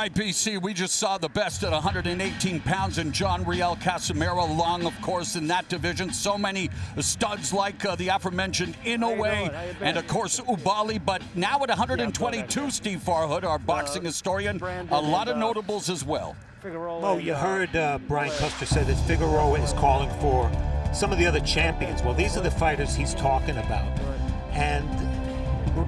IPC, we just saw the best at 118 pounds in John Riel Casimero long, of course, in that division. So many studs like uh, the aforementioned Inoue and, of course, Ubali. But now at 122, Steve Farhood, our boxing historian, a lot of notables as well. Figueroa Oh, you heard uh, Brian Custer say that Figueroa is calling for some of the other champions. Well, these are the fighters he's talking about. And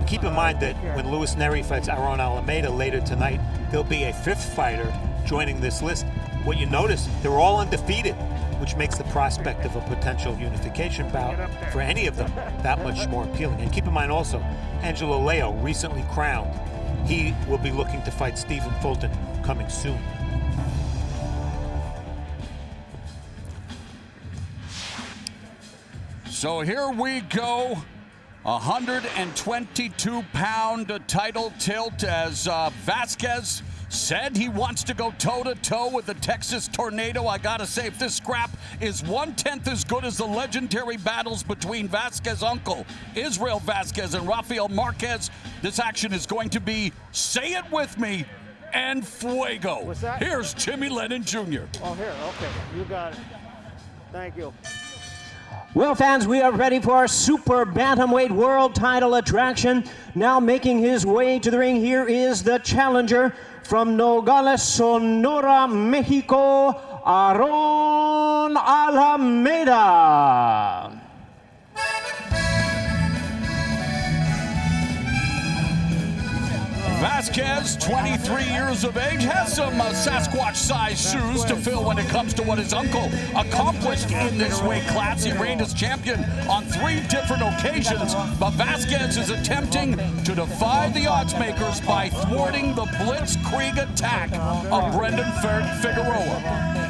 keep in mind that when Luis Nery fights Aaron Alameda later tonight, there'll be a fifth fighter joining this list. What you notice, they're all undefeated, which makes the prospect of a potential unification bout for any of them that much more appealing. And keep in mind also, Angelo Leo, recently crowned, he will be looking to fight Stephen Fulton coming soon. So here we go. 122 pound title tilt as uh, Vasquez said he wants to go toe to toe with the Texas Tornado. I gotta say, if this scrap is one tenth as good as the legendary battles between Vasquez uncle, Israel Vasquez, and Rafael Marquez, this action is going to be, say it with me, and fuego. Here's Jimmy Lennon Jr. Oh, here, okay. You got it. Thank you. Well, fans, we are ready for our super bantamweight world title attraction. Now making his way to the ring, here is the challenger from Nogales, Sonora, Mexico, Aaron Alameda. Vasquez, 23 years of age, has some uh, Sasquatch-sized shoes to fill when it comes to what his uncle accomplished in this weight class. He reigned as champion on three different occasions, but Vasquez is attempting to defy the odds makers by thwarting the blitzkrieg attack of Brandon Figueroa.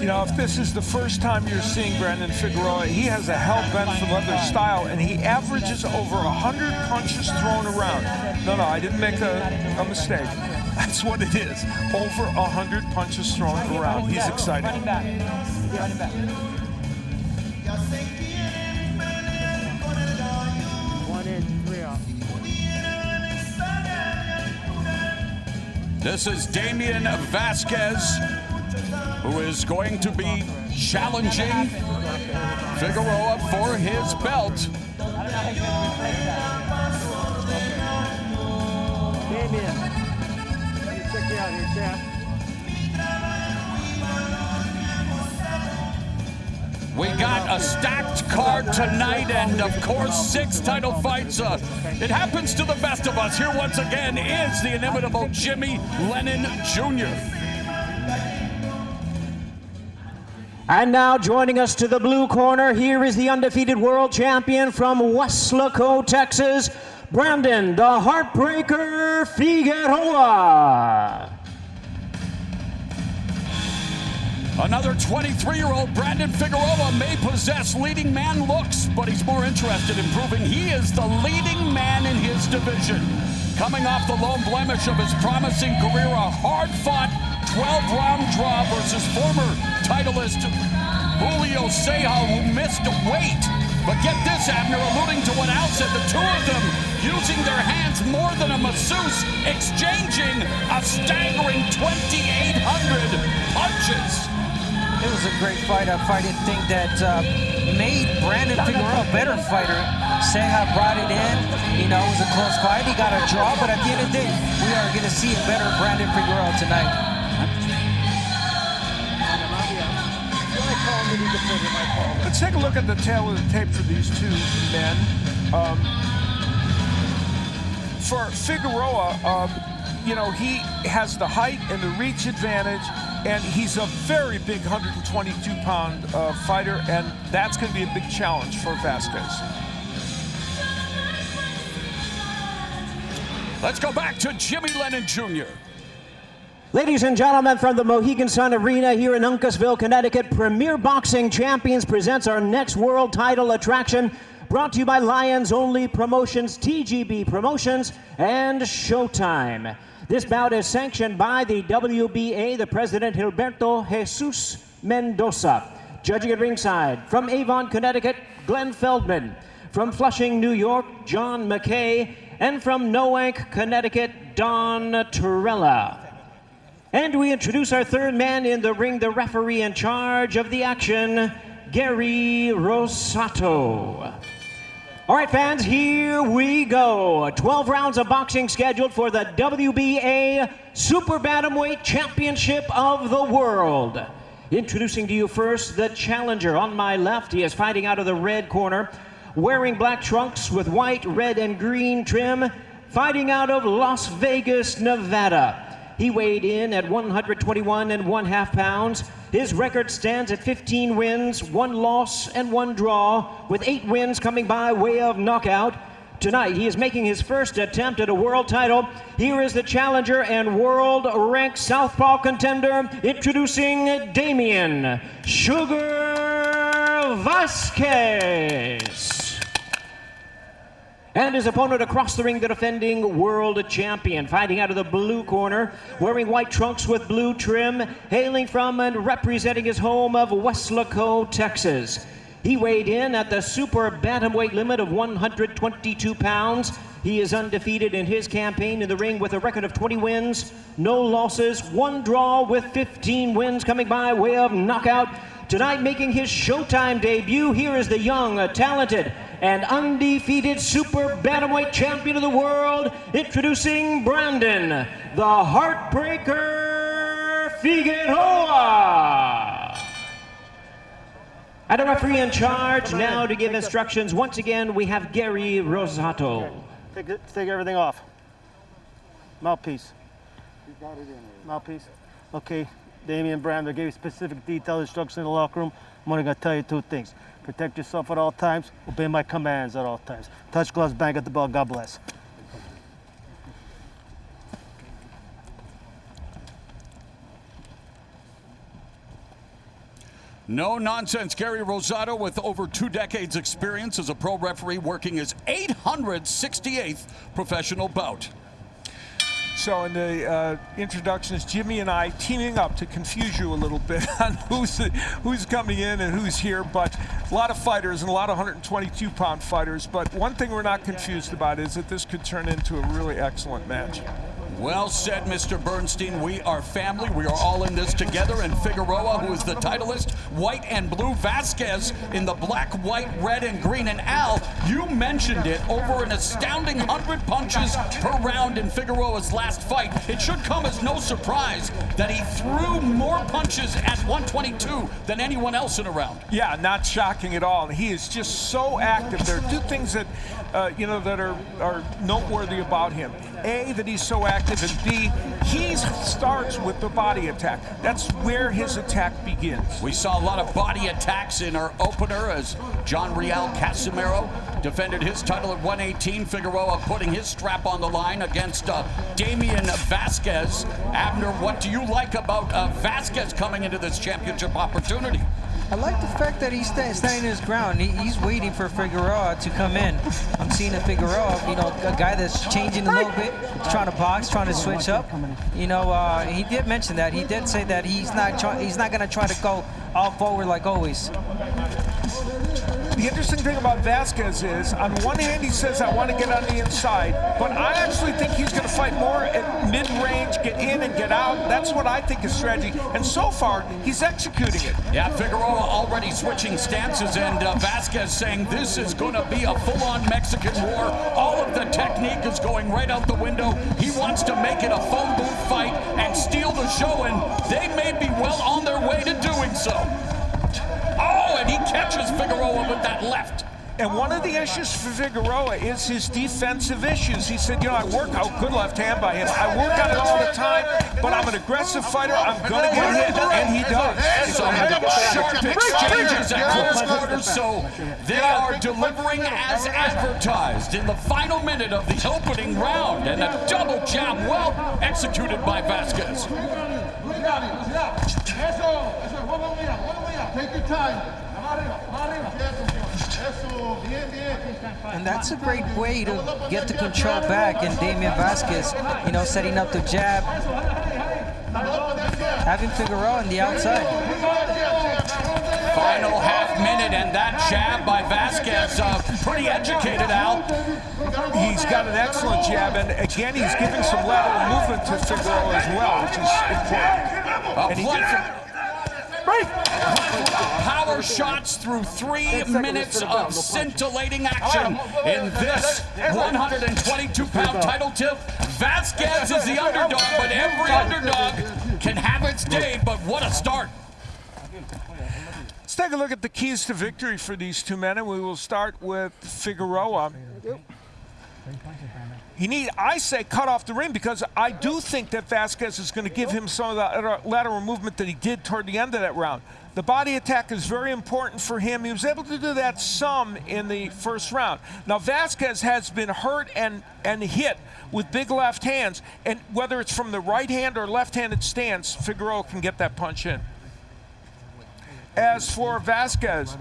You know, if this is the first time you're seeing Brandon Figueroa, he has a hell bent for leather style, and he averages over 100 punches thrown around. No, no, I didn't make a, a mistake. That's what it is. Over 100 punches thrown around. He's excited. This is Damian Vasquez who is going to be challenging Figueroa for his belt. We got a stacked card tonight, and of course, six title fights. Uh, it happens to the best of us. Here once again is the inimitable Jimmy Lennon Jr. And now joining us to the blue corner, here is the undefeated world champion from Weslaco, Texas, Brandon the Heartbreaker Figueroa. Another 23-year-old Brandon Figueroa may possess leading man looks, but he's more interested in proving he is the leading man in his division. Coming off the lone blemish of his promising career, a hard-fought 12-round draw versus former titleist Julio Ceja, who missed weight. But get this, Abner, alluding to what Al said, the two of them using their hands more than a masseuse, exchanging a staggering 2,800 punches. It was a great fight, a fight I think that uh, made Brandon Figueroa a better fighter. Ceja brought it in, you know, it was a close fight. He got a draw, but at the end of the day, we are going to see a better Brandon Figueroa tonight. Let's take a look at the tale of the tape for these two men. Um, for Figueroa, um, you know, he has the height and the reach advantage, and he's a very big 122-pound uh, fighter, and that's going to be a big challenge for Vasquez. Let's go back to Jimmy Lennon Jr. Ladies and gentlemen, from the Mohegan Sun Arena here in Uncasville, Connecticut, Premier Boxing Champions presents our next world title attraction, brought to you by Lions Only Promotions, TGB Promotions, and Showtime. This bout is sanctioned by the WBA, the President Gilberto Jesus Mendoza. Judging at ringside, from Avon, Connecticut, Glenn Feldman. From Flushing, New York, John McKay. And from Noank, Connecticut, Don Trella. And we introduce our third man in the ring, the referee in charge of the action, Gary Rosato. All right, fans, here we go. 12 rounds of boxing scheduled for the WBA Super Bantamweight Championship of the World. Introducing to you first the challenger. On my left, he is fighting out of the red corner, wearing black trunks with white, red, and green trim, fighting out of Las Vegas, Nevada. He weighed in at 121 and one half pounds. His record stands at 15 wins, one loss, and one draw, with eight wins coming by way of knockout. Tonight, he is making his first attempt at a world title. Here is the challenger and world ranked southpaw contender, introducing Damien Sugar Vasquez. And his opponent across the ring, the defending world champion, fighting out of the blue corner, wearing white trunks with blue trim, hailing from and representing his home of Weslaco, Texas. He weighed in at the super bantamweight limit of 122 pounds. He is undefeated in his campaign in the ring with a record of 20 wins, no losses, one draw with 15 wins coming by way of knockout. Tonight making his Showtime debut, here is the young, talented, and undefeated super bantamweight champion of the world, introducing Brandon, the Heartbreaker Figueroa. And a referee in charge now to give instructions. Once again, we have Gary Rosato. Take, it, take everything off. Mouthpiece. Mouthpiece. Okay, Damian Brandon gave you specific detailed instructions in the locker room. I'm only gonna tell you two things. Protect yourself at all times. Obey my commands at all times. Touch gloves, bang at the bell. God bless. No nonsense. Gary Rosato, with over two decades' experience as a pro referee, working his 868th professional bout. So in the uh, introductions, Jimmy and I teaming up to confuse you a little bit on who's who's coming in and who's here. But a lot of fighters and a lot of 122-pound fighters. But one thing we're not confused about is that this could turn into a really excellent match. Well said, Mr. Bernstein. We are family. We are all in this together. And Figueroa, who is the titleist, white and blue. Vasquez in the black, white, red, and green. And Al, you mentioned it over an astounding 100 punches per round in Figueroa's last fight. It should come as no surprise that he threw more punches at 122 than anyone else in a round. Yeah, not shocking at all. He is just so active. There are two things that, uh, you know, that are, are noteworthy about him. A, that he's so active, and B, he starts with the body attack. That's where his attack begins. We saw a lot of body attacks in our opener as John Riel Casimero defended his title at 118. Figueroa putting his strap on the line against uh, Damian Vasquez. Abner, what do you like about uh, Vasquez coming into this championship opportunity? I like the fact that he's sta standing his ground. He, he's waiting for Figueroa to come in. I'm seeing a Figueroa, you know, a guy that's changing a little bit, trying to box, trying to switch up. You know, uh, he did mention that. He did say that he's not he's not going to try to go all forward like always. The interesting thing about Vasquez is, on one hand, he says, I want to get on the inside, but I actually think he's going to fight more at mid-range, get in and get out. That's what I think is strategy. And so far, he's executing it. Yeah, Figueroa already switching stances, and uh, Vasquez saying this is going to be a full-on Mexican war. All of the technique is going right out the window. He wants to make it a phone booth fight and steal the show, and they may be well on their way to doing so. And he catches Figueroa with that left. And one of the issues for Figueroa is his defensive issues. He said, you know, I work out good left hand by him. I work on it all the time, but I'm an aggressive fighter. I'm going to get hit, and he does. Some sharp exchanges at close quarters, so they are delivering as advertised in the final minute of the opening round, and a double jab well executed by Vasquez. Take your time. And that's a great way to get the control back. And Damian Vasquez, you know, setting up the jab, having Figueroa on the outside. Final half minute, and that jab by Vasquez, uh, pretty educated, Al. He's got an excellent jab, and again, he's giving some lateral movement to Figueroa as well, which is important. A And he plethora- Power shots through three minutes of scintillating action in this 122-pound title tilt. Vasquez is the underdog, but every underdog can have its day. But what a start! Let's take a look at the keys to victory for these two men, and we will start with Figueroa. He need, I say, cut off the ring because I do think that Vasquez is going to give him some of the lateral movement that he did toward the end of that round. The body attack is very important for him. He was able to do that some in the first round. Now Vasquez has been hurt and and hit with big left hands, and whether it's from the right hand or left-handed stance, Figueroa can get that punch in. As for Vasquez,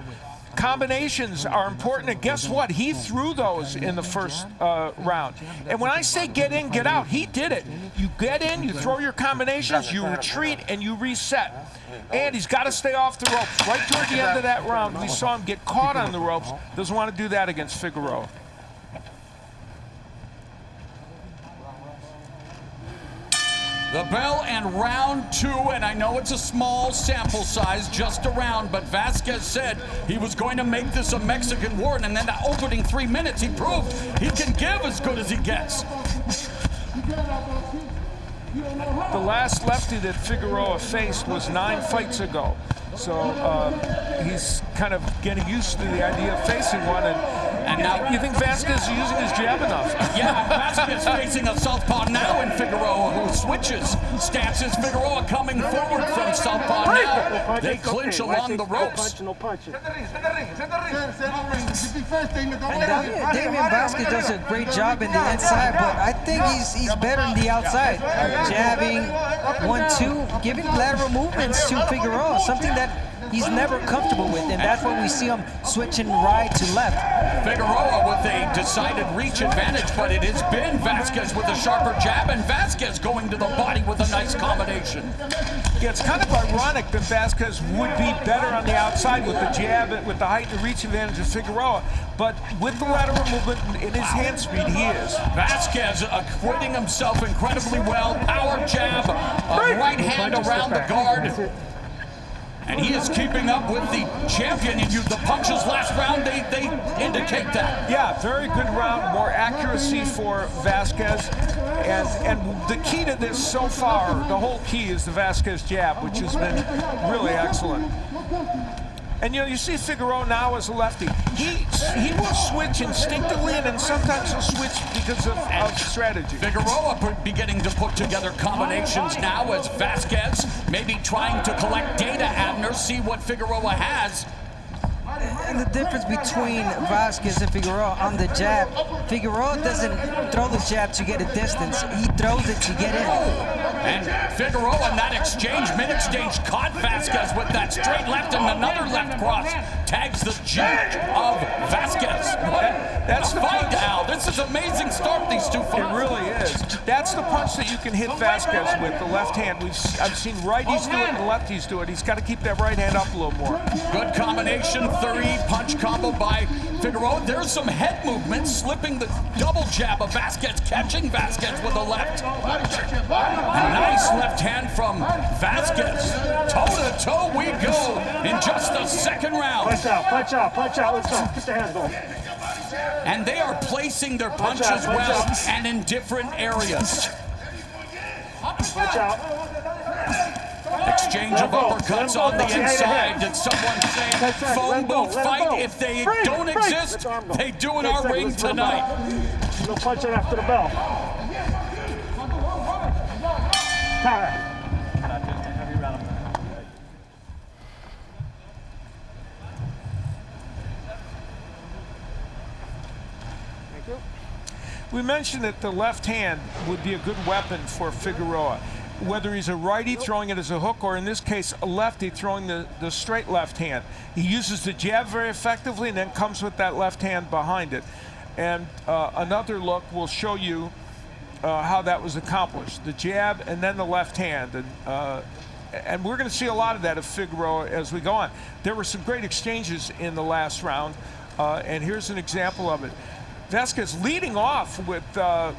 combinations are important. And guess what? He threw those in the first uh, round. And when I say get in, get out, he did it. You get in, you throw your combinations, you retreat, and you reset. And he's got to stay off the ropes. Right toward the end of that round, we saw him get caught on the ropes. Doesn't want to do that against Figueroa. The bell and round two, and I know it's a small sample size, just a round, but Vasquez said he was going to make this a Mexican war, and then the opening three minutes, he proved he can give as good as he gets. The last lefty that Figueroa faced was nine fights ago. So um, he's kind of getting used to the idea of facing one. And, And now- you think Vasquez is using his jab enough? Yeah, Vasquez facing a southpaw now in Figueroa, who switches stances. Figueroa coming forward from southpaw now. They clinch along the ropes. No punching. Damian, Damian Vasquez does a great job in the inside, but I think he's he's better in the outside. Jabbing, one, two, giving lateral movements to Figueroa, something that he's never comfortable with, and that's when we see him switching right to left. Figueroa with a decided reach advantage, but it has been Vasquez with a sharper jab, and Vasquez going to the body with a nice combination. Yeah, it's kind of ironic that Vasquez would be better on the outside with the jab, with the height and reach advantage of Figueroa, but with the lateral movement in his hand speed, he is. Vasquez acquitting himself incredibly well. Power jab, a right hand around the guard. And he is keeping up with the champion. And you, the punches last round, they, they indicate that. Yeah, very good round, more accuracy for Vasquez. And and the key to this so far, the whole key is the Vasquez jab, which has been really excellent. And you know, you see Figueroa now as a lefty. He he will switch instinctively, and then sometimes he'll switch because of, of strategy. Figueroa put- beginning to put together combinations now as Vasquez maybe trying to collect data, Abner, see what Figueroa has. And the difference between Vasquez and Figueroa on the jab, Figueroa doesn't throw the jab to get a distance. He throws it to get in. And Figueroa in that exchange, mid-exchange, caught Vasquez with that straight left and another left cross. Tags the judge of Vasquez. That's the fight. Al. This is amazing start these two fights. It really is. That's the punch that you can hit Vasquez with, the left hand. We've s- I've seen righties do it and lefties do it. He's got to keep that right hand up a little more. Good combination, three punch combo by Figueroa. There's some head movement, slipping the double jab of Vasquez, catching Vasquez with the left. Nice left hand from Vasquez. Toe to toe we go in just the second round. Punch out, punch out, punch out. Let's go. Get the hands going. And they are placing their punches punch well out. and in different areas. Punch out. Exchange of uppercuts on the inside. Did someone say phone booth fight? If they don't exist, Let the arm go. they do in our ring tonight. No punching after the bell. Time. We mentioned that the left hand would be a good weapon for Figueroa. Whether he's a righty throwing it as a hook or in this case a lefty throwing the, the straight left hand. He uses the jab very effectively and then comes with that left hand behind it. And uh, another look will show you uh, how that was accomplished. The jab and then the left hand. And uh, and we're going to see a lot of that of Figueroa as we go on. There were some great exchanges in the last round, uh, and here's an example of it. Vasquez leading off with uh,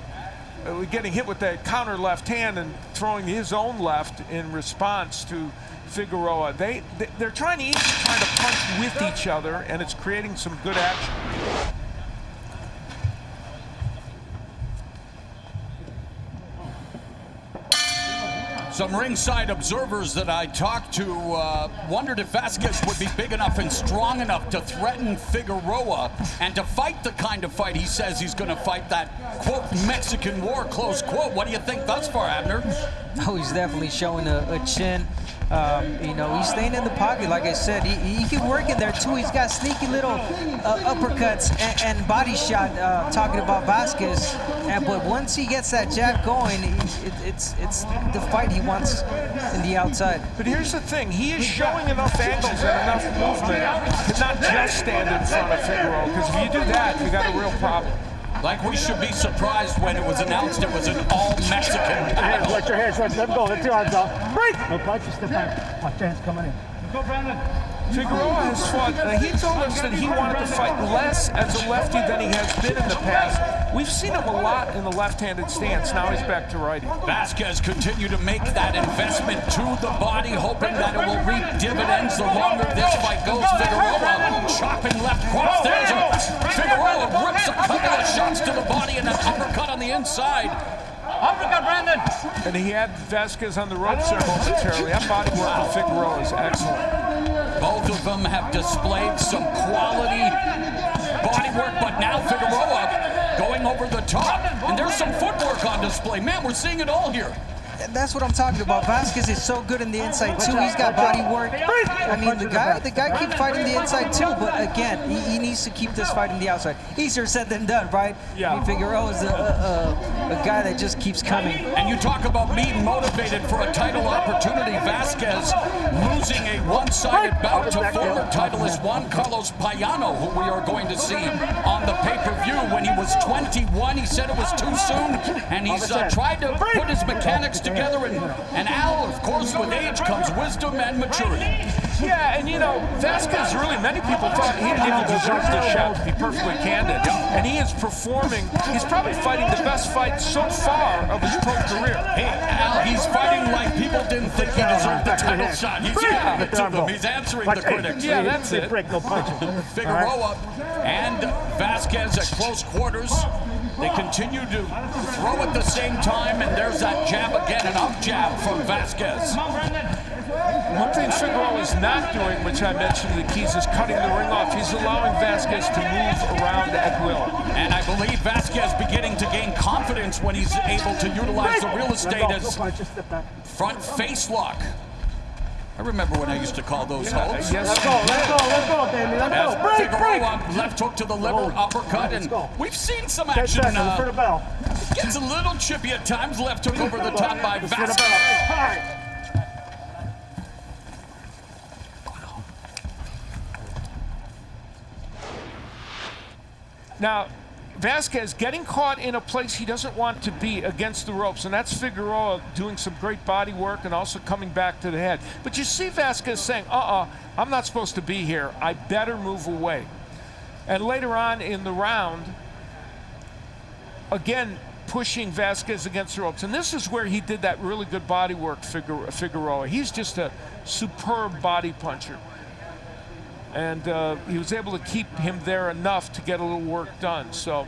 uh, getting hit with that counter left hand and throwing his own left in response to Figueroa. They, they are trying to each trying to punch with each other, and it's creating some good action. Some ringside observers that I talked to uh, wondered if Vasquez would be big enough and strong enough to threaten Figueroa and to fight the kind of fight he says he's going to fight that, quote, Mexican war, close quote. What do you think thus far, Abner? Oh, he's definitely showing a, a chin. Um, you know, he's staying in the pocket, like I said. He, he can work in there, too. He's got sneaky little uh, uppercuts and, and, body shot, uh, talking about Vasquez. And, but once he gets that jab going, it, it's, it's the fight he wants in the outside. But here's the thing. He is showing enough angles and enough movement to not just stand in front of Figueroa, because if you do that, you got a real problem. Like we should be surprised when it was announced it was an all-Mexican battle. Watch your hands, watch them go. Let your arms out. Break! No punches, step back. Watch your hands coming in. Go, Brandon. Figueroa has fought, uh, he told us that he wanted to fight less as a lefty than he has been in the past. We've seen him a lot in the left-handed stance. Now he's back to righty. Vasquez continued to make that investment to the body, hoping that it will reap dividends the longer this fight goes. Figueroa chopping left cross. There's a Figueroa rips a couple of shots to the body and an uppercut on the inside. Uppercut, Brandon. And he had Vasquez on the ropes there momentarily. That body work of Figueroa is excellent. Both of them have displayed some quality body work, but now Figueroa going over the top. And there's some footwork on display. Man, we're seeing it all here that's what I'm talking about. Vasquez is so good in the inside too. He's got body work. I mean, the guy, the guy keep fighting the inside too. But again, he, he needs to keep this fight in the outside. Easier said than done, right? Yeah. I mean, Figueroa oh, is a, a, a guy that just keeps coming. And you talk about being motivated for a title opportunity. Vasquez losing a one-sided bout to former titleist Juan Carlos Payano, who we are going to see on the When he was 21, he said it was too soon, and he's uh, tried to put his mechanics together. And, and Al, of course, with age comes wisdom and maturity. Yeah, and you know, Vasquez really, many people thought he didn't even deserve this shot, to be perfectly candid. And he is performing, he's probably fighting the best fight so far of his pro career. Hey, Al, he's fighting like people didn't think he deserved the title shot. He's giving it to them. He's answering the critics. Yeah, that's it. Break, no punches. Figueroa and Vasquez at close quarters. They continue to throw at the same time, and there's that jab again, an up jab from Vasquez. One thing Figueroa is not doing, which I mentioned the keys, is cutting the ring off. He's allowing Vasquez to move around at will. And I believe Vasquez beginning to gain confidence when he's able to utilize the real estate as front face lock. I remember when I used to call those yeah, holds. Yes. Let's go, let's go, let's go, Damien. Let's As go. Break, Figueroa, break. left hook to the liver, uppercut, and we've seen some Ten action. seconds Uh, for the bell. gets a little chippy at times. Left hook over the top by Vasquez. bell. All right. Now, Vasquez getting caught in a place he doesn't want to be against the ropes, and that's Figueroa doing some great body work and also coming back to the head. But you see Vasquez saying, uh-uh, I'm not supposed to be here. I better move away. And later on in the round, again, pushing Vasquez against the ropes. And this is where he did that really good body work, Figueroa. He's just a superb body puncher and uh, he was able to keep him there enough to get a little work done. So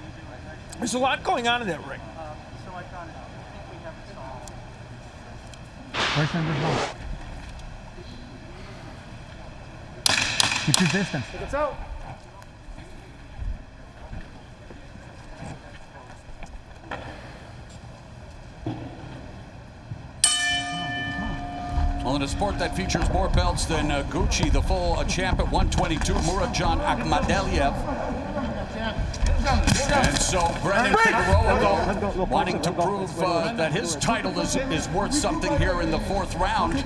there's a lot going on in that ring. First number one. Keep your distance. It's out. Well, in a sport that features more belts than uh, Gucci, the full uh, champ at 122, Murodjon Akhmadaliev. And so Brandon Figueroa, though, wanting to prove uh, that his title is, is worth something here in the fourth round.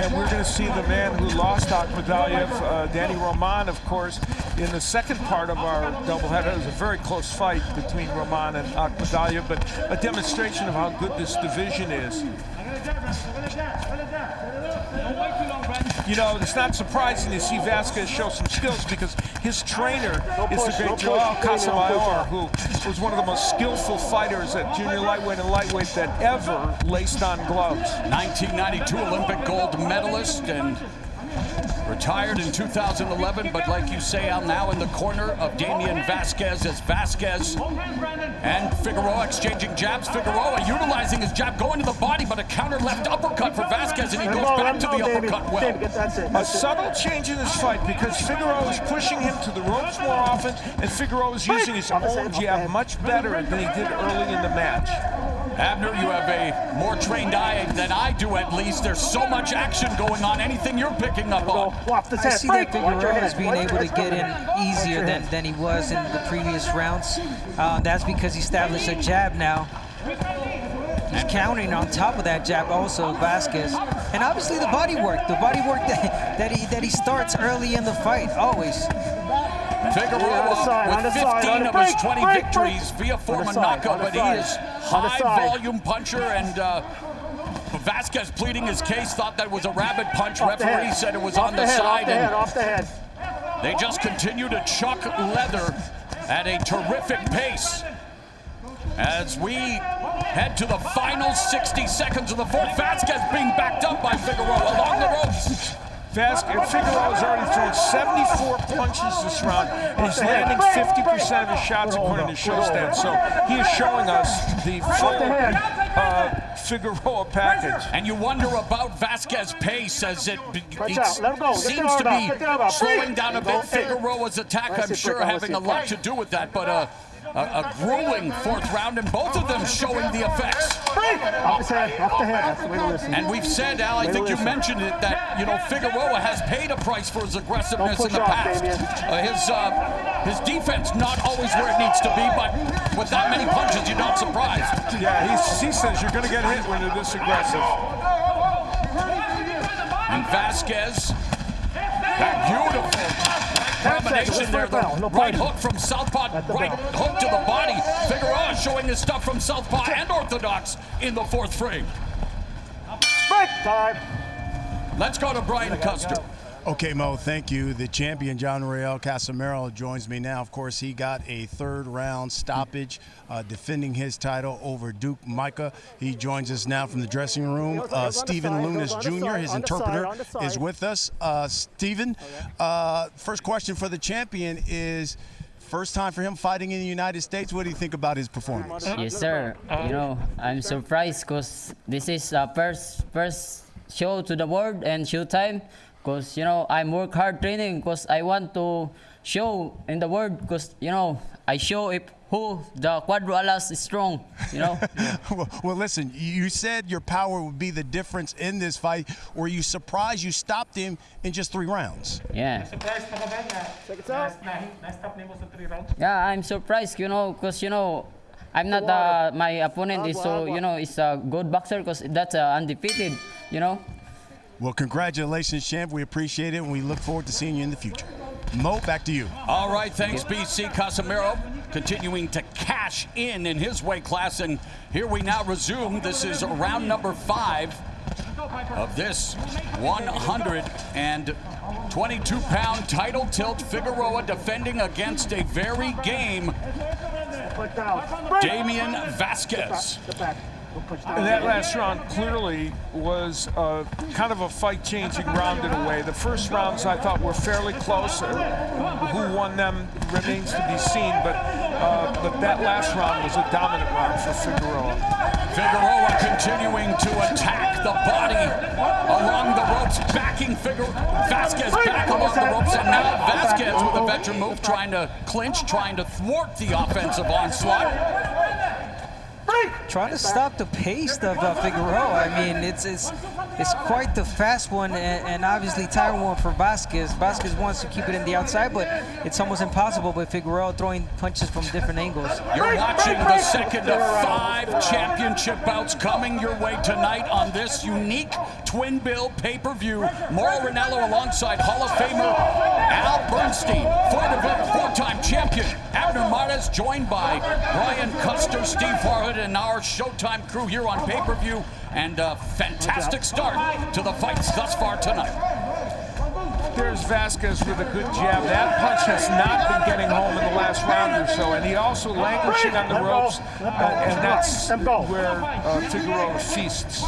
And we're going to see the man who lost Akhmadaliev, uh, Danny Roman, of course, in the second part of our doubleheader. It was a very close fight between Roman and Akhmadaliev, but a demonstration of how good this division is. You know, it's not surprising to see Vasquez show some skills because his trainer is the great don't Joel push, Queen, don't Casamayor, push. who was one of the most skillful fighters at junior lightweight and lightweight that ever laced on gloves. 1992 Olympic gold medalist and retired in 2011. But like you say, I'm now in the corner of Damian Vasquez as Vasquez and Figueroa exchanging jabs. Figueroa utilizing his jab, going to the body, but a counter left uppercut for Vasquez, and he goes back to the uppercut well. A subtle change in this fight because Figueroa is pushing him to the ropes more often, and Figueroa is using his own jab much better than he did early in the match. Abner, you have a more trained eye than I do, at least. There's so much action going on. Anything you're picking up on? off this I head. see Break. that Watch your Figueroa is being able to get in easier than, than he was in the previous rounds. Uh, that's because he established a jab now. He's countering on top of that jab also Vasquez. And obviously the body work, the body work that, that he that he starts early in the fight, always. Figueroa side, with 15 on the of his 20 break, victories break. via On form side, knockout, but he is high-volume puncher and uh, Vasquez pleading his case, thought that was a rabbit punch. Off Referee said it was Off on the the, head, side. Off the head, and off the head. they just continue to chuck leather at a terrific pace. As we head to the final 60 seconds of the fourth, Vasquez being backed up by Figueroa along the ropes. Vasquez Figueroa has already thrown 74 punches this round, and he's landing 50% of his shots according to show stats. So he is showing us the full uh, Figueroa package. And you wonder about Vasquez's pace as it, it out, let him go, get the seems to be get the arm out. slowing down a bit. Figueroa's attack, I'm sure, having a lot to do with that. But uh, a, a grueling fourth round, and both of them showing the effects. Off his head, off the head. That's the way to listen. And we've said, Al, I Way think you mentioned it, that you know Figueroa has paid a price for his aggressiveness in the off, past. Uh, his uh, his defense not always where it needs to be, but with that many punches, you're not surprised. Yeah, he's, he says you're going to get hit when you're this aggressive. And Vasquez, that beautiful combination there. The right hook from southpaw, right hook to the body. Figueroa showing his stuff from southpaw and orthodox in the fourth frame. Break time. Let's go to Brian Custer. Okay, Mo, thank you. The champion, John Riel Casimero, joins me now. Of course, he got a third round stoppage, uh, defending his title over Duke Micah. He joins us now from the dressing room. Uh, goes on the Stephen Lunas goes on the Jr., his on the side, interpreter, on the side. is with us. Uh, Stephen, uh, first question for the champion is first time for him fighting in the United States. What do you think about his performance? Yes, sir. You know, I'm surprised because this is uh, first first show to the world and showtime. Because you know, I'm work hard training because I want to show in the world. Because you know, I show if who the Quadro Alas is strong. You know. well, well, listen, you said your power would be the difference in this fight. Were you surprised you stopped him in just three rounds? yeah. Check it out. Yeah, I'm surprised. You know, because you know. I'm not uh, my opponent is so you know is a good boxer because that's uh, undefeated, you know. Well, congratulations, champ. We appreciate it, and we look forward to seeing you in the future. Mo, back to you. All right, thanks, BC Casimero. Continuing to cash in in his weight class. And here we now resume. This is round number five of this 122 pound title tilt. Figueroa defending against a very game. Damian Vasquez. Get back. Don't push down. And that last round clearly was uh, kind of a fight-changing round in a way. The first rounds I thought were fairly close. Uh, who won them remains to be seen, but uh, but that last round was a dominant round for Figueroa. Figueroa continuing to attack the body along the ropes, backing Figueroa. Vasquez back along the ropes, and now Vasquez with a veteran move, trying to clinch, trying to thwart the offensive onslaught. Trying to stop the pace of uh, Figueroa. I mean, it's it's it's quite the fast one, and, and obviously tiring one for Vasquez. Vasquez wants to keep it in the outside, but it's almost impossible with Figueroa throwing punches from different angles. You're watching the second of five championship bouts coming your way tonight on this unique twin bill pay-per-view. Mauro Ranallo alongside Hall of Famer Al Bernstein, four- four-time champion Abner Mares, joined by Brian Custer, Steve Farhood, and our Showtime crew here on pay-per-view. And a fantastic start to the fights thus far tonight. There's Vasquez with a good jab. That punch has not been getting home in the last round or so, and he also languishing on the ropes, uh, and that's where uh, Figueroa feasts.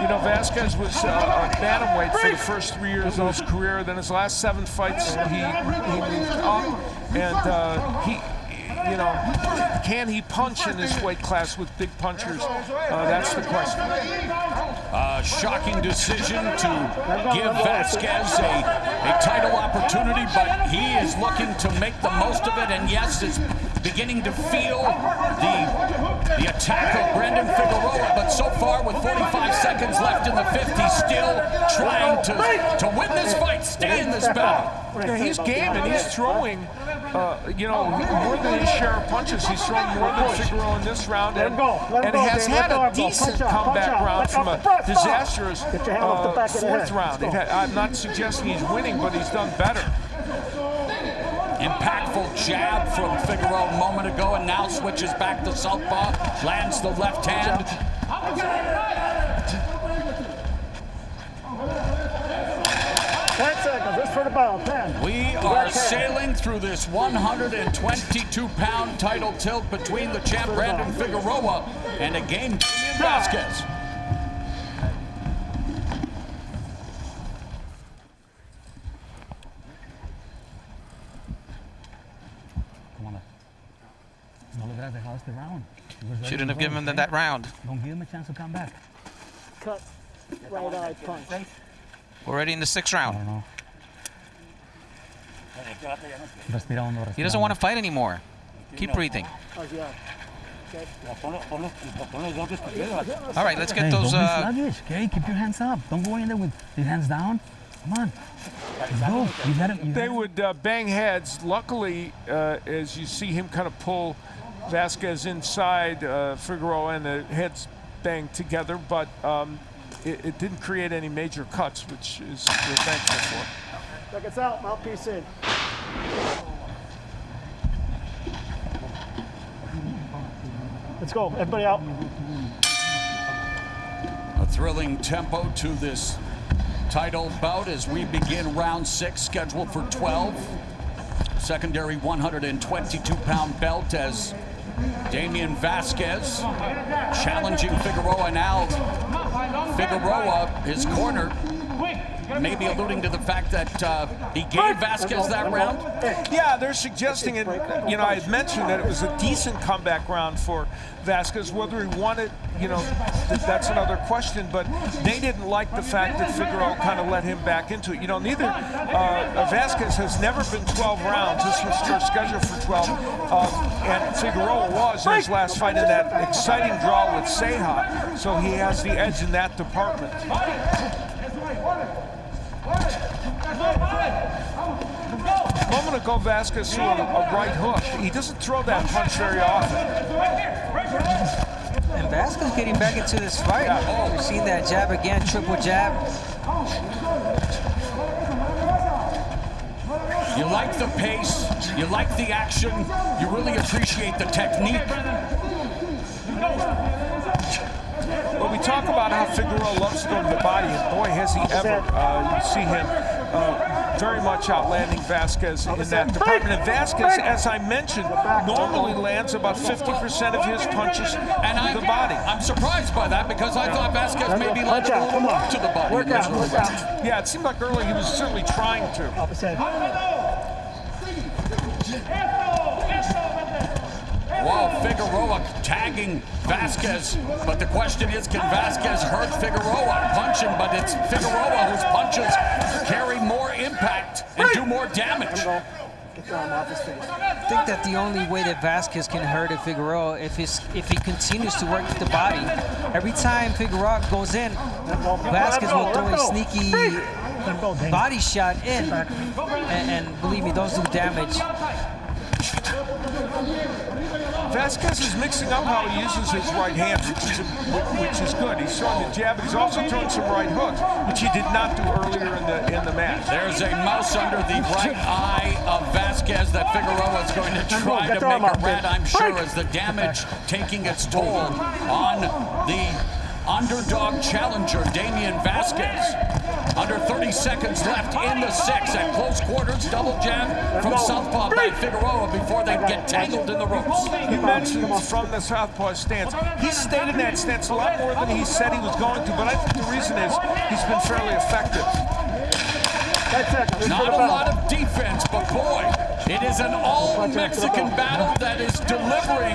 You know, Vasquez was uh, a bantamweight for the first three years of his career. Then his last seven fights, he, he moved up, and uh, he, you know, can he punch in this weight class with big punchers? Uh, that's the question. A shocking decision to give Vasquez a, a title opportunity, but he is looking to make the most of it, and yes, is beginning to feel the, the attack of Brandon Figueroa, but so far with 45 seconds left in the fifth, he's still trying to, to win this fight, stay in this battle. Yeah, he's game and he's throwing, uh, you know, more than his share of punches. He's thrown more than Figueroa in this round and, and has had a decent comeback round from a disastrous uh, fourth round. Had, I'm not suggesting he's winning, but he's done better. Impactful jab from Figueroa a moment ago, and now switches back to southpaw, lands the left hand. Ten seconds. This for the bell. Ten. We are sailing through this 122-pound title tilt between the champ Brandon Figueroa and again Damian Vasquez. Come on. No le hubieras dejado este round. He was ready Shouldn't have given them okay? that round. Don't give him a chance to come back. Cut. Right eye punch. Already in the sixth I round. don't know. Respira hondo, He respira doesn't want to fight anymore. Keep breathing. All right, let's Hey, get those. don't be Uh, sluggish, okay? Keep your hands up. Don't go in there with your hands down. Come on. Go. You got it. You They would uh, bang heads. Luckily, uh, as you see him kind of pull Vasquez inside uh, Figueroa and the heads bang together, but um, it, it didn't create any major cuts, which is we're thankful for. Seconds out. Mouthpiece in. Let's go. Everybody out. A thrilling tempo to this title bout as we begin round six, scheduled for 12. Secondary 122-pound belt as Damian Vasquez challenging Figueroa now. Figueroa, his corner, maybe alluding to the fact that uh, he gave Vasquez that round. Yeah, they're suggesting it. You know, I had mentioned that it was a decent comeback round for Vasquez. Whether he won it, you know, that's another question. But they didn't like the fact that Figueroa kind of let him back into it. You know, neither uh, Vasquez has never been 12 rounds. This was their schedule for 12, uh, and Figueroa was in his last fight in that exciting draw with Ceja. So he has the edge in that department. A moment ago, Vasquez threw a, a right hook. He doesn't throw that punch very often. And Vasquez getting back into this fight. We've seen that jab again, triple jab. You like the pace, you like the action, you really appreciate the technique. But we talk about how Figueroa loves to go to the body, and boy, has he ever. Uh, you see him uh, very much outlanding Vasquez in that department. And Vasquez, as I mentioned, normally lands about 50% of his punches And I, to the body. I'm surprised by that because I thought Vasquez maybe Watch landed a little more to the body. Work out. Work out. Yeah, it seemed like earlier he was certainly trying to. Vasquez, but the question is, can Vasquez hurt Figueroa? Punch him, but it's Figueroa whose punches carry more impact and do more damage. I think that the only way that Vasquez can hurt a Figueroa if if he continues to work with the body. Every time Figueroa goes in, Vasquez will throw a sneaky body shot in, and, and believe me, those do damage. Vasquez is mixing up how he uses his right hand, which is, which is good. He's throwing the jab, but he's also throwing some right hooks, which he did not do earlier in the in the match. There's a mouse under the right eye of Vasquez that Figueroa is going to try to make a red, I'm sure, as the damage taking its toll on the underdog challenger, Damian Vasquez. Under 30 seconds left in the six at close quarters, double jab from Southpaw by Figueroa before they get tangled in the ropes. He mentioned from the Southpaw stance. He stayed in that stance a lot more than he said he was going to, but I think the reason is he's been fairly effective. Not a lot of defense, but boy, it is an all-Mexican battle that is delivering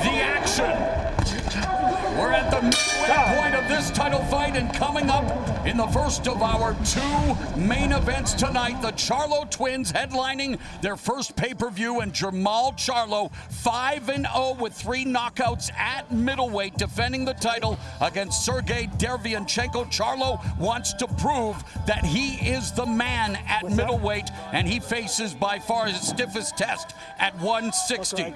the action. We're at the midway point of this title fight, and coming up in the first of our two main events tonight, the Charlo twins headlining their first pay-per-view, and Jermall Charlo, 5-0 with three knockouts at middleweight, defending the title against Sergey Derevyanchenko. Charlo wants to prove that he is the man at middleweight, and he faces by far his stiffest test at 160.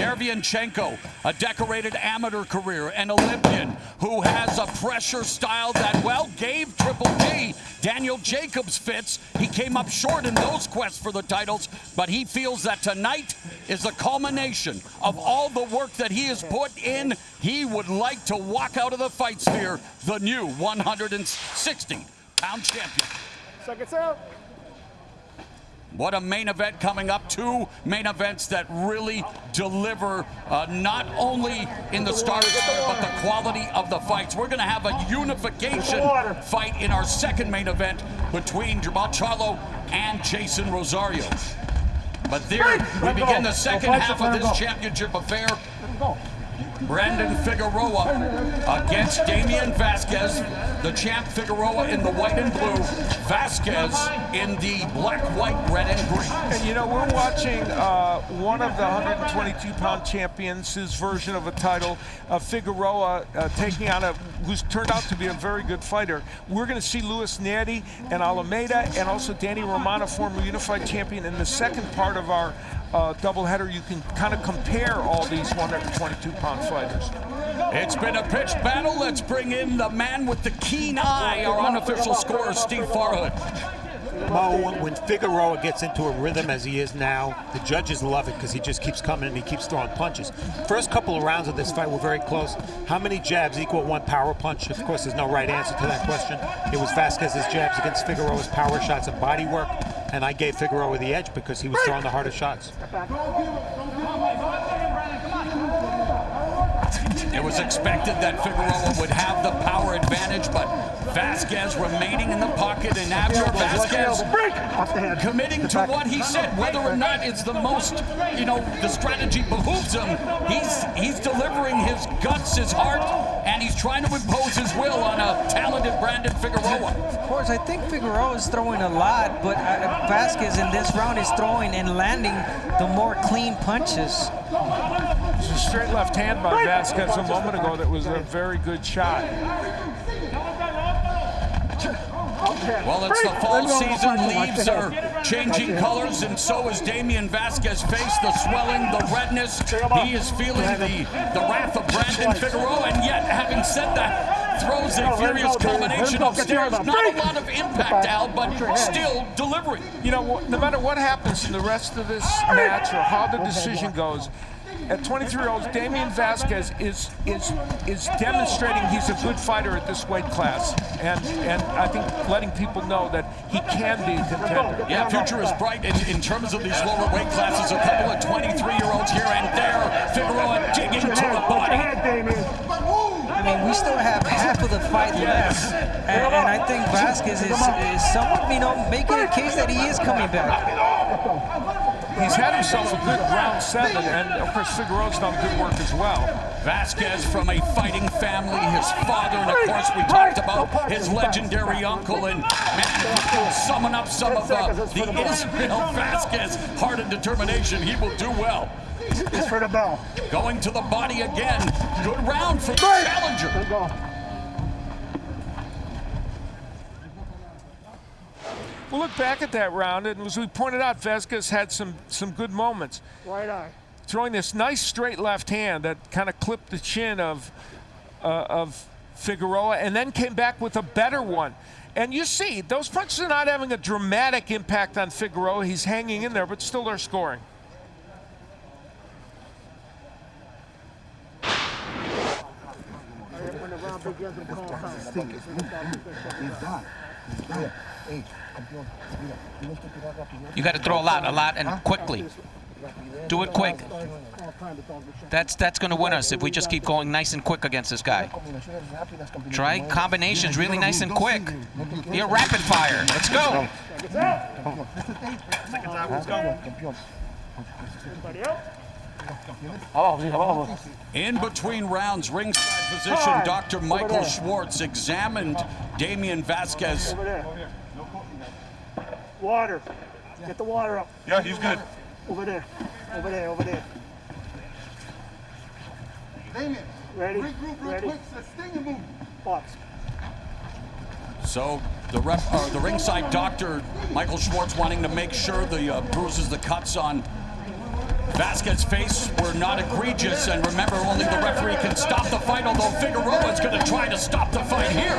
Derevyanchenko, a decorated amateur career, an Olympian who has a pressure style that, well, gave Triple G Daniel Jacobs fits. He came up short in those quests for the titles, but he feels that tonight is the culmination of all the work that he has put in. He would like to walk out of the fight sphere the new 160 pound champion. Seconds out. What a main event coming up. Two main events that really deliver uh, not only in the start, but the quality of the fights. We're going to have a unification fight in our second main event between Jermell Charlo and Jeison Rosario. But there, we begin the second half of this championship affair. Brandon Figueroa against Damian Vasquez. The champ Figueroa in the white and blue. Vasquez in the black, white, red, and green. And you know, we're watching uh, one of the 122-pound champions, his version of a title, uh, Figueroa uh, taking on a who's turned out to be a very good fighter. We're going to see Luis Nery and Alameda and also Danny Romano, former unified champion, in the second part of our uh, doubleheader, you can kind of compare all these 122-pound fighters. It's been a pitched battle. Let's bring in the man with the keen eye, our unofficial scorer, Steve Farhood. Mo, when Figueroa gets into a rhythm as he is now, the judges love it because he just keeps coming and he keeps throwing punches. First couple of rounds of this fight were very close. How many jabs equal one power punch? Of course, there's no right answer to that question. It was Vasquez's jabs against Figueroa's power shots and body work, and I gave Figueroa the edge because he was throwing the harder shots. It was expected that Figueroa would have the power advantage, but Vasquez remaining in the pocket, and after Vasquez committing to what he said, whether or not it's the most, you know, the strategy behooves him, he's he's delivering his guts, his heart, and he's trying to impose his will on a talented Brandon Figueroa. Of course, I think Figueroa is throwing a lot, but uh, Vasquez in this round is throwing and landing the more clean punches. It's a straight left hand by Vasquez a moment ago that was a very good shot. Well, it's the fall season. Leaves are changing colors, and so is Damian Vasquez's face. The swelling, the redness. He is feeling the, the wrath of Brandon Figueroa, and yet, having said that, throws a furious combination upstairs. Not a lot of impact, Al, but still delivering. You know, no matter what happens in the rest of this match or how the decision goes, at 23 years old, Damian Vasquez is is is demonstrating he's a good fighter at this weight class, and and I think letting people know that he can be a contender. Yeah, future is bright in, in terms of these lower weight classes. A couple of 23-year-olds here and there. Figueroa digging to the body. I mean, we still have half of the fight left, and, and I think Vasquez is, is somewhat, you know, making a case that he is coming back he's had himself a good round seven, and of course Figueroa's done good work as well. Vasquez from a fighting family, his father, and of course we talked about his legendary uncle, and man, summing up some of uh, the Israel Vasquez heart and determination, he will do well. It's for the bell. Going to the body again. Good round for the challenger. We'll look back at that round, and as we pointed out, Vasquez had some some good moments. Right eye. throwing this nice straight left hand that kind of clipped the chin of uh, of Figueroa, and then came back with a better one. And you see, those punches are not having a dramatic impact on Figueroa. He's hanging in there, but still they're scoring. You got to throw a lot, a lot, and quickly. Do it quick. That's that's going to win us if we just keep going nice and quick against this guy. Try combinations really nice and quick. Be a rapid fire. Let's go. In between rounds, ringside position, Dr. Michael Schwartz examined Damian Vasquez. Over there. Water. Get the water up. Yeah, he's good. Over there. Over there. Over there. Damien, Ready? regroup real Ready? quick. So sting and move. Box. So the ref, or the ringside doctor, Michael Schwartz, wanting to make sure the uh, bruises, the cuts on Vasquez's face were not egregious. And remember, only the referee can stop the fight. Although Figueroa is going to try to stop the fight here.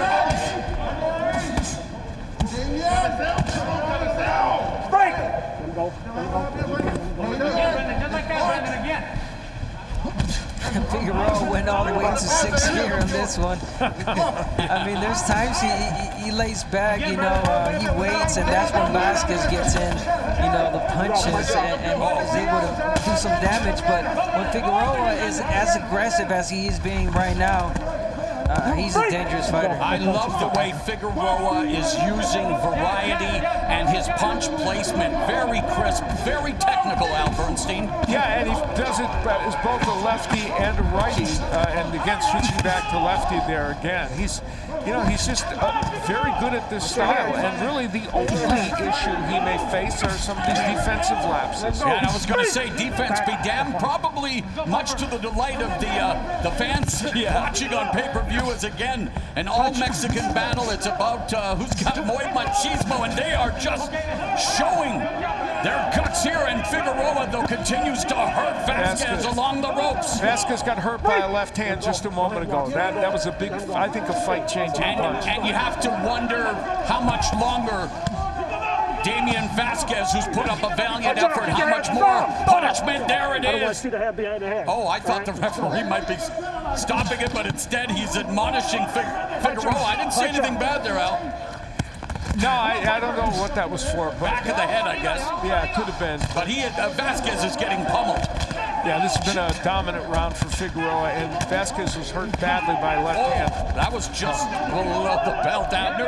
Break! Let him go. Let him go. Just like that, Brandon, again. Figueroa went all the way to six here on this one. I mean, there's times he, he, he lays back, you know, uh, he waits, and that's when Vasquez gets in, you know, the punches and, and is able to do some damage. But when Figueroa is as aggressive as he is being right now, uh, he's a dangerous fighter. I love the way Figueroa is using variety and his punch placement. Very crisp, very technical, Al Bernstein. Yeah, and he does it uh, as both a lefty and a righty, uh, and again switching back to lefty there again. He's, you know, he's just uh, very good at this style, and really the only issue he may face are some of these defensive lapses. Yeah, and I was going to say defense be damned. Probably much to the delight of the uh, the fans watching on pay-per-view is again an all-Mexican battle. It's about uh, who's got muy machismo, and they are just showing their guts here. And Figueroa, though, continues to hurt Vasquez Vasquez. along the ropes. Vasquez got hurt by a left hand just a moment ago. That that was a big, I think, a fight-changing And, punch. and you have to wonder how much longer Damian Vasquez, who's put up a valiant effort, how much more punishment? There it I don't want to is. see the head behind the head. Oh, I thought the referee might be stopping it, but instead he's admonishing Fig- Figueroa. I didn't see anything bad there, Al. No, I, I don't know what that was for. But Back of the head, I guess. Yeah, it could have been. But he, uh, Vasquez is getting pummeled. Yeah, this has been a dominant round for Figueroa, and Vasquez was hurt badly by a left Oh, hand. that was just below the belt, Abner.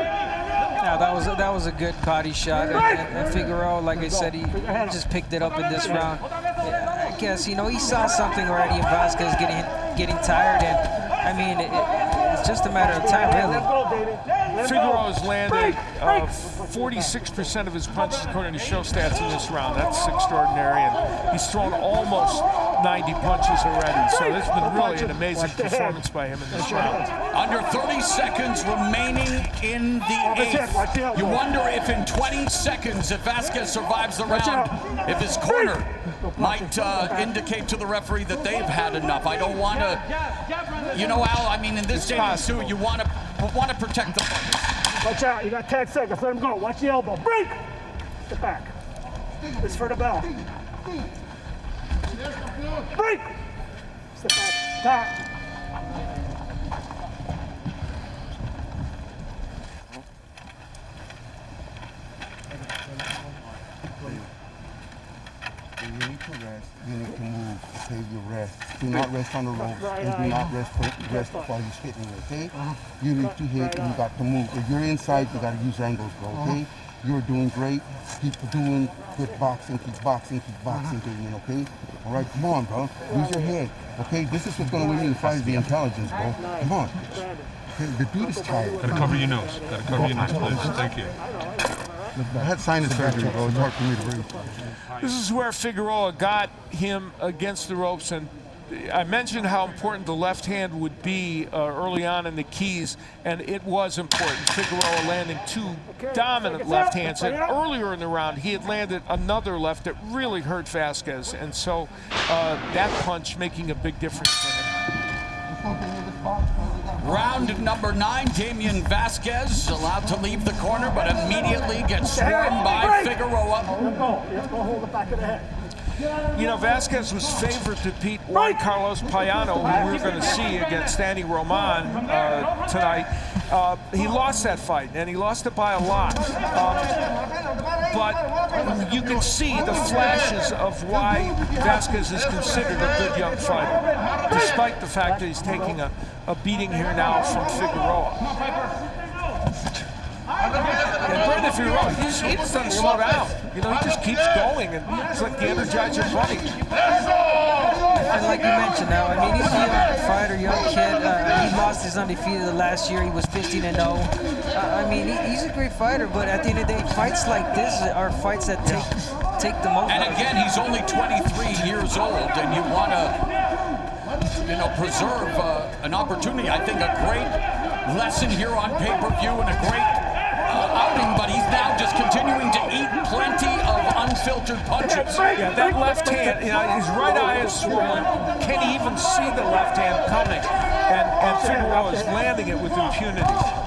Yeah, that was a, that was a good body shot, and, and, Figueroa, like I said, he, just picked it up in this round. Yeah, I guess you know he saw something already in Vasquez getting getting tired, and I mean it, it, it's just a matter of time, really. Figueroa's landed uh, 46% of his punches according to show stats in this round. That's extraordinary, and he's thrown almost 90 punches already. So this has been really an amazing performance by him in this round. Under 30 seconds remaining in the eighth. You wonder if in 20 seconds, if Vasquez survives the round, if his corner might uh, indicate to the referee that they've had enough. I don't want to, you know, Al. I mean, in this day and too, you want to want to protect the. Watch out. You got 10 seconds. Let him go. Watch the elbow. Break. Get back. This is for the bell. Break. Step back. Top. You need to rest. You need to move. Save your rest. Do not rest on the ropes and do not rest for, rest while you're hitting. Okay? You need to hit and you got to move. If you're inside, you got to use angles, bro. Okay? You're doing great. Keep doing good boxing. Keep boxing. Keep boxing, Damien. Okay? All right. Come on, bro. Use your head. Okay? This is what's going to win you in fight is the intelligence, bro. Come on. Okay? The dude is tired. Gotta cover your nose. Gotta cover your nose, please. Thank you. I had sinus surgery, bro. It's hard for me to breathe. This is where Figueroa got him against the ropes and I mentioned how important the left hand would be uh, early on in the keys, and it was important. Figueroa landing two dominant left hands, and earlier in the round he had landed another left that really hurt Vasquez, and so uh, that punch making a big difference for him. Round number nine, Damian Vasquez allowed to leave the corner, but immediately gets swarmed by Figueroa. You know, Vasquez was favored to beat Juan Carlos Payano, who we are going to see against Danny Roman uh, tonight. Uh, he lost that fight, and he lost it by a lot. Um, but you can see the flashes of why Vasquez is considered a good young fighter, despite the fact that he's taking a, a beating here now from Figueroa. And Brandon Figueroa, he just, he just doesn't slow down. You know, he just keeps going, and it's like the Energizer Bunny. And like you mentioned now, I mean, he's a young fighter, young kid. Uh, he lost his undefeated the last year. He was 15 and 0. Uh, I mean, he, he's a great fighter, but at the end of the day, fights like this are fights that take take the most. And again, he's only 23 years old, and you want to, you know, preserve uh, an opportunity. I think a great lesson here on pay-per-view and a great uh, outing, but he's now just continuing to eat plenty of unfiltered punches. Yeah, that left hand, you know, his right eye is swollen. Can he even see the left hand coming? And, and Figueroa is landing it with impunity.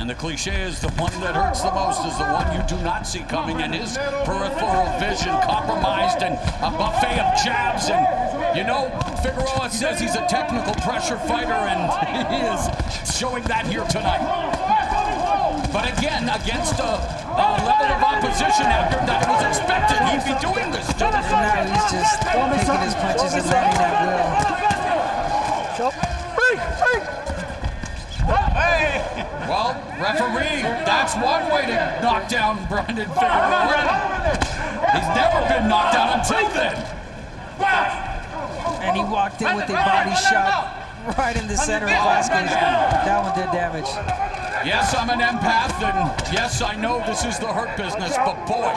And the cliche is the one that hurts the most is the one you do not see coming, and his peripheral vision compromised and a buffet of jabs. And you know, Figueroa says he's a technical pressure fighter, and he is showing that here tonight. But again, against a, a level of opposition after that was expected, he'd be doing this to And now he's just taking his punches and landing that Well, referee, that's one way to knock down Brandon Figueroa. He's never been knocked down until then. And he walked in with a body shot right in the center of Vasquez. That one did damage. Yes, I'm an empath, and yes, I know this is the hurt business, but boy,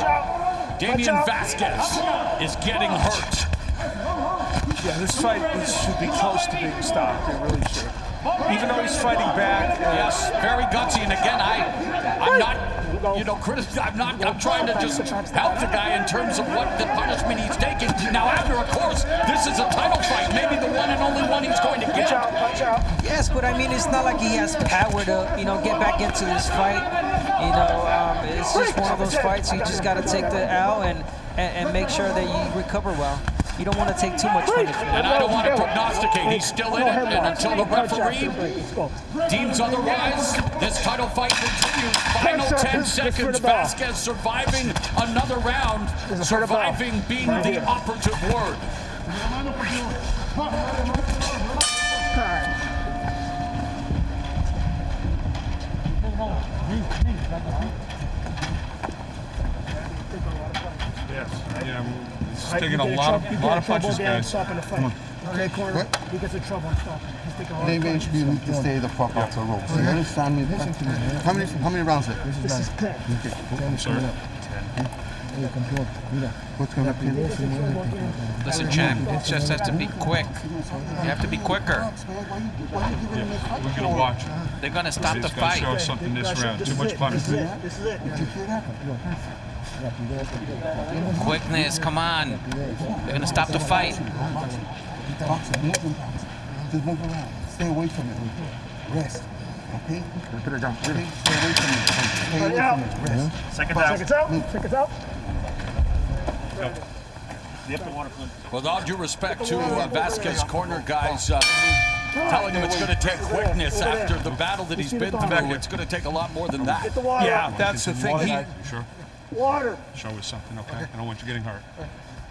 Damian Vasquez is getting hurt. Yeah, this fight should be close to being stopped. It really should. Even though he's fighting back. uh, Yes, very gutsy, and again, I, I'm not, you know, critic. I'm not. I'm trying to just help the guy in terms of what the punishment he's taking. Now, after, of course, this is a title fight, maybe the one and only one he's going to get. out, punch out. Yes, but I mean, it's not like he has power to, you know, get back into this fight. You know, um, it's just one of those fights you just got to take the L and, and, and make sure that you recover well. You don't want to take too much punishment. And I don't want to prognosticate. He's still in it, and until the referee deems otherwise, this title fight continues. Final 10 seconds. Vasquez surviving another round. Surviving being the operative word. Yes. Yeah, it's taking a lot of, lot of punches, guys. Come on. Okay, corner. What? He gets in trouble and stop. He's taking a hard Maybe time. you need to stay the fuck off the ropes. You understand me? How many how many rounds left? This is 10. I'm sorry. What's coming up here? Listen, champ, it just has to be quick. You have to be quicker. Yeah, we're gonna watch. Uh-huh. They're gonna stop the He's show something this round. Too much punishment. This is it. Quickness, come on. They're gonna stop the fight. Boxing, move them, boxing. Just move around. Stay away from it. Rest. Okay? Put it down. Okay? Stay away from it. Stay away from it. Rest. Seconds out. Seconds out. Seconds out. With all due respect to uh, Vasquez corner guys, uh, telling him it's going to take quickness after the battle that he's been through. It's going to take a lot more than that. Get the water. Yeah, that's the thing. He, Sure. Water. Show us something, okay? I don't want you getting hurt.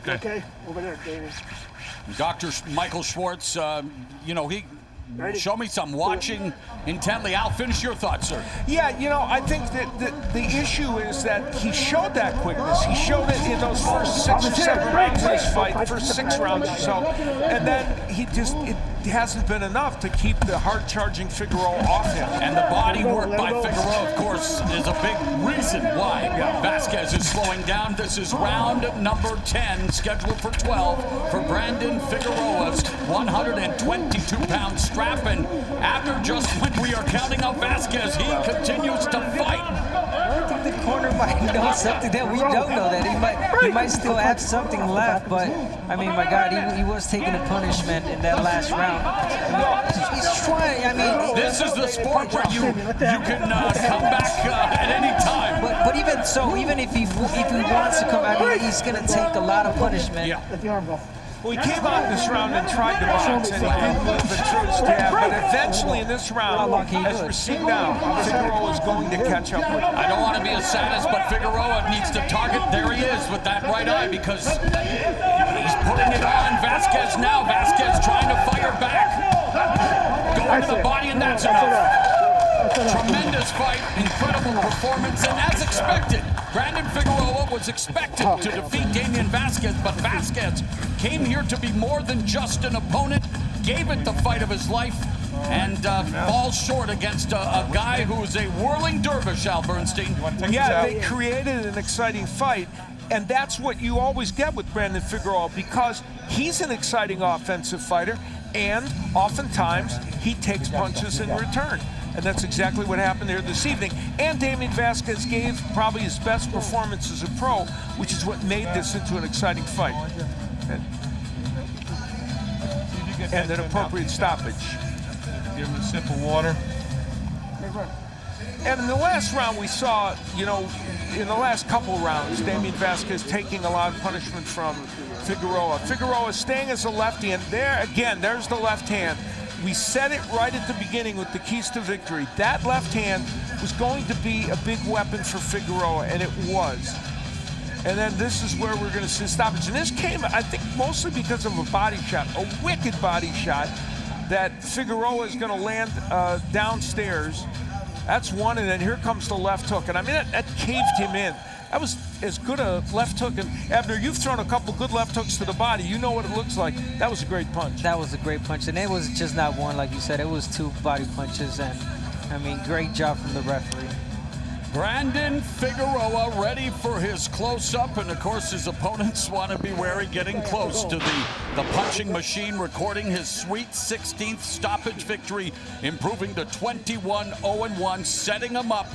Okay. Okay, over there, David. Dr. Michael Schwartz, um, you know, he Ready? show me some watching intently. I'll finish your thoughts, sir. Yeah, you know, I think that the, the issue is that he showed that quickness. He showed it in those first six or seven rounds of this fight, first six rounds or so, and then he just it, hasn't been enough to keep the hard-charging Figueroa off him. And the body work by Figueroa, of course, is a big reason why Vasquez is slowing down. This is round number 10, scheduled for 12 for Brandon Figueroa's 122-pound strap. And after just when we are counting out Vasquez, he continues to fight. I think the corner might know something that we don't know. That he might he might still have something left. But I mean, my God, he, he was taking a punishment in that last round. He's trying. I mean, This is the sport where you you can uh, come back uh, at any time. But but even so, even if he if he wants to come out, I mean, he's gonna take a lot of punishment. Yeah. Well, he came out in this round and tried to box, and he didn't move the truce jab. But eventually, in this round, as we're seeing now, Figueroa is going to catch up with him. I don't want to be a sadist, but Figueroa needs to target. There he is with that right eye because he's putting it on Vasquez now. Vasquez trying to fire back. Going to the body, and that's enough. Tremendous fight, incredible performance, and as expected, Brandon Figueroa was expected to defeat Damian Vasquez, but Vasquez came here to be more than just an opponent, gave it the fight of his life, and uh, falls short against a, a guy who's a whirling dervish, Al Bernstein. Yeah, they created an exciting fight, and that's what you always get with Brandon Figueroa because he's an exciting offensive fighter, and oftentimes he takes punches in return. And that's exactly what happened here this evening. And Damian Vasquez gave probably his best performance as a pro, which is what made this into an exciting fight. And, and an appropriate stoppage. Give him a sip of water. And in the last round, we saw, you know, in the last couple rounds, Damian Vasquez taking a lot of punishment from Figueroa. Figueroa staying as a lefty, and there again, there's the left hand. We said it right at the beginning with the keys to victory. That left hand was going to be a big weapon for Figueroa, and it was. And then this is where we're going to see stoppage. And this came, I think, mostly because of a body shot, a wicked body shot that Figueroa is going to land uh, downstairs. That's one, and then here comes the left hook. And I mean, that, that caved him in. That was as good a left hook. And Abner, you've thrown a couple good left hooks to the body. You know what it looks like. That was a great punch. That was a great punch, and it was just not one, like you said. It was two body punches, and I mean, great job from the referee. Brandon Figueroa ready for his close-up, and of course his opponents want to be wary getting close to the, the punching machine, recording his sweet 16th stoppage victory, improving to 21-0-1, setting him up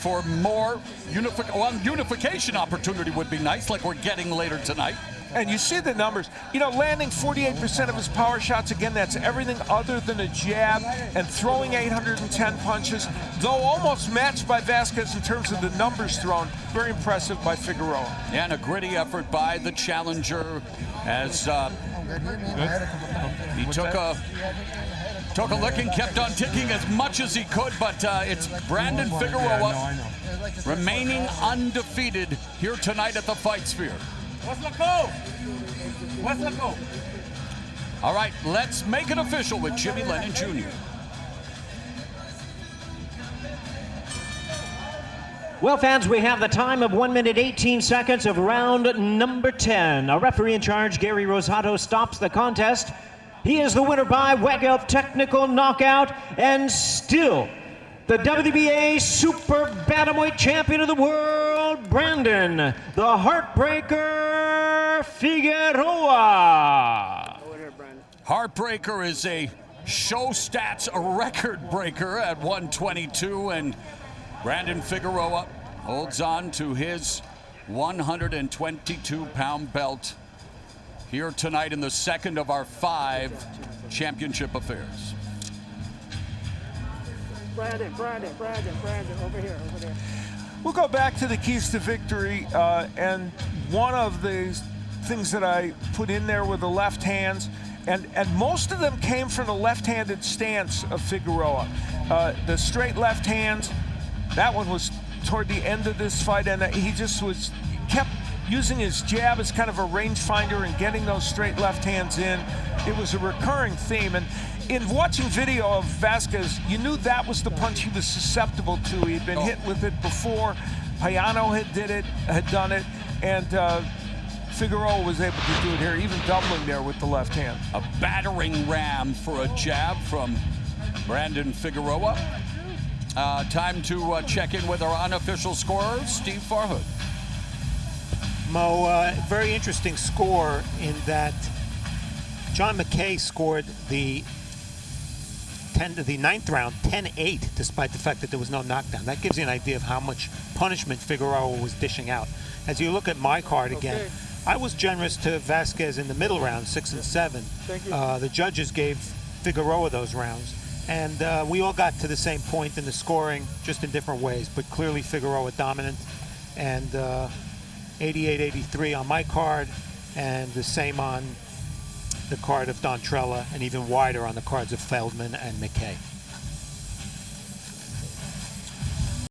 for more unifi well, unification opportunity would be nice, like we're getting later tonight. And you see the numbers. You know, landing 48% of his power shots, again, that's everything other than a jab, and throwing 810 punches, though almost matched by Vasquez in terms of the numbers thrown. Very impressive by Figueroa. And a gritty effort by the challenger as uh, he took a took a licking, kept on ticking as much as he could, but uh, it's Brandon Figueroa remaining undefeated here tonight at the Fight Sphere. What's the code? What's the code? All right, let's make it official with Jimmy Lennon Jr. Well, fans, we have the time of 1 minute 18 seconds of round number 10. Our referee in charge, Gary Rosato, stops the contest. He is the winner by Weggelf technical knockout and still the WBA Super Bantamweight Champion of the World, Brandon, the Heartbreaker Figueroa. Heartbreaker is a show stats record breaker at 122, and Brandon Figueroa holds on to his 122 pound belt here tonight in the second of our five championship affairs. Brandon, Brandon, Brandon, Brandon, over here, over there. We'll go back to the keys to victory, uh, and one of the things that I put in there were the left hands, and, and most of them came from the left-handed stance of Figueroa. Uh, the straight left hands, that one was toward the end of this fight, and he just was kept using his jab as kind of a rangefinder and getting those straight left hands in. It was a recurring theme, and in watching video of Vasquez, you knew that was the punch he was susceptible to. He'd been hit with it before. Payano had did it, had done it, and uh, Figueroa was able to do it here, even doubling there with the left hand. A battering ram for a jab from Brandon Figueroa. Uh, time to uh, check in with our unofficial scorer, Steve Farhood. Mo, uh, very interesting score in that John McKaie scored the 10 to the ninth round 10-8 despite the fact that there was no knockdown. That gives you an idea of how much punishment Figueroa was dishing out. As you look at my card again, Okay. I was generous to Vasquez in the middle round, six and seven. Thank you. Uh, the judges gave Figueroa those rounds. And uh, we all got to the same point in the scoring, just in different ways. But clearly Figueroa dominant. And uh, 88-83 on my card, and the same on the card of Don Trella, and even wider on the cards of Feldman and McKaie.